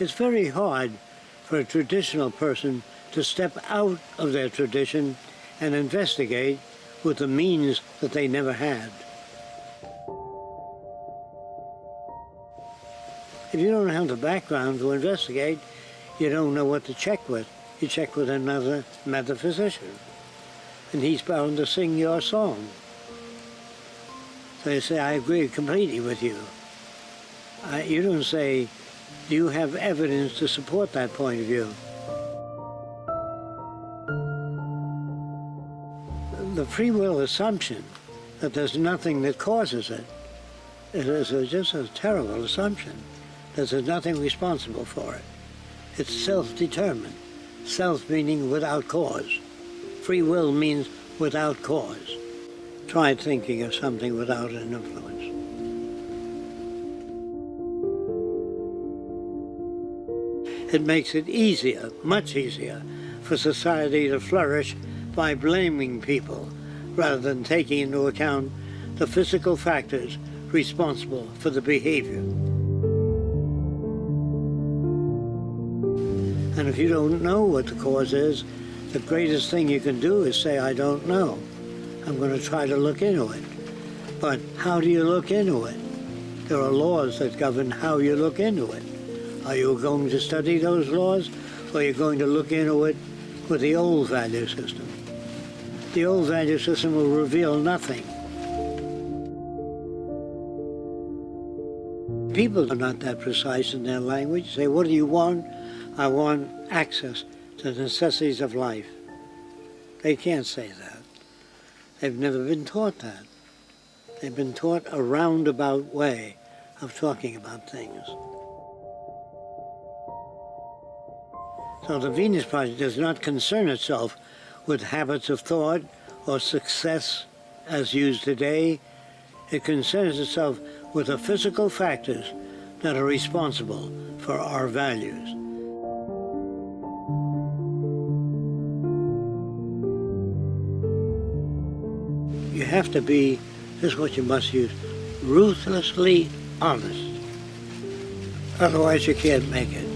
It's very hard for a traditional person to step out of their tradition and investigate with the means that they never had. If you don't have the background to investigate, you don't know what to check with. You check with another metaphysician, and he's bound to sing your song. So you say, I agree completely with you. You don't say, do you have evidence to support that point of view? The free will assumption that there's nothing that causes it is just a terrible assumption. That there's nothing responsible for it. It's self-determined. Self meaning without cause. Free will means without cause. Try thinking of something without an influence. It makes it easier, much easier, for society to flourish by blaming people rather than taking into account the physical factors responsible for the behavior. And if you don't know what the cause is, the greatest thing you can do is say, I don't know. I'm going to try to look into it. But how do you look into it? There are laws that govern how you look into it. Are you going to study those laws, or are you going to look into it with the old value system? The old value system will reveal nothing. People are not that precise in their language. Say, what do you want? I want access to the necessities of life. They can't say that. They've never been taught that. They've been taught a roundabout way of talking about things. So the Venus Project does not concern itself with habits of thought or success as used today. It concerns itself with the physical factors that are responsible for our values. You have to be, this is what you must use, ruthlessly honest. Otherwise you can't make it.